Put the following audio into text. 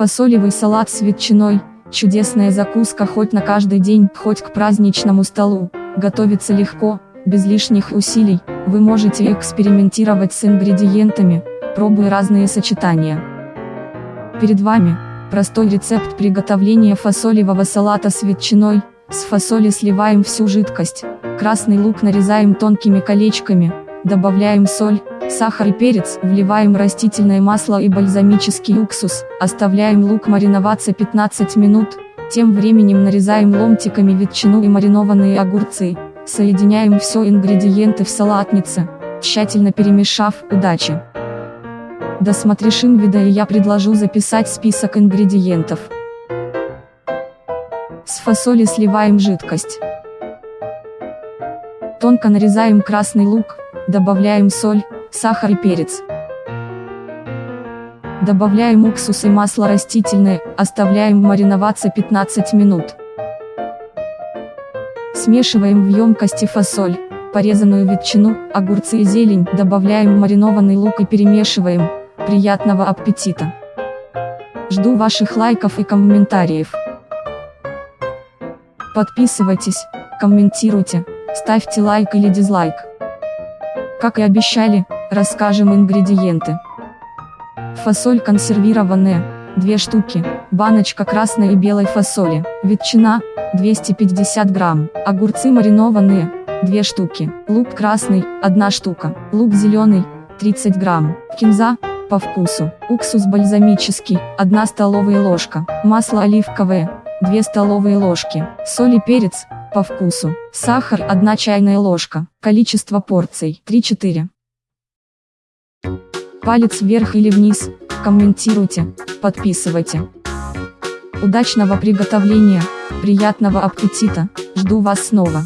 Фасолевый салат с ветчиной – чудесная закуска хоть на каждый день, хоть к праздничному столу. Готовится легко, без лишних усилий, вы можете экспериментировать с ингредиентами, пробуя разные сочетания. Перед вами – простой рецепт приготовления фасолевого салата с ветчиной, с фасоли сливаем всю жидкость, красный лук нарезаем тонкими колечками, добавляем соль, сахар и перец, вливаем растительное масло и бальзамический уксус, оставляем лук мариноваться 15 минут, тем временем нарезаем ломтиками ветчину и маринованные огурцы, соединяем все ингредиенты в салатнице, тщательно перемешав, удачи! Досмотришь инвида и я предложу записать список ингредиентов. С фасоли сливаем жидкость. Тонко нарезаем красный лук, добавляем соль, сахар и перец. Добавляем уксус и масло растительное, оставляем мариноваться 15 минут. Смешиваем в емкости фасоль, порезанную ветчину, огурцы и зелень, добавляем маринованный лук и перемешиваем. Приятного аппетита! Жду ваших лайков и комментариев. Подписывайтесь, комментируйте, ставьте лайк или дизлайк. Как и обещали, расскажем ингредиенты. Фасоль консервированная, 2 штуки, баночка красной и белой фасоли, ветчина, 250 грамм, огурцы маринованные, 2 штуки, лук красный, 1 штука, лук зеленый, 30 грамм, кинза, по вкусу, уксус бальзамический, 1 столовая ложка, масло оливковое, 2 столовые ложки, соль и перец, по вкусу, сахар 1 чайная ложка, количество порций. 3-4. Палец вверх или вниз, комментируйте, подписывайте. Удачного приготовления, приятного аппетита, жду вас снова.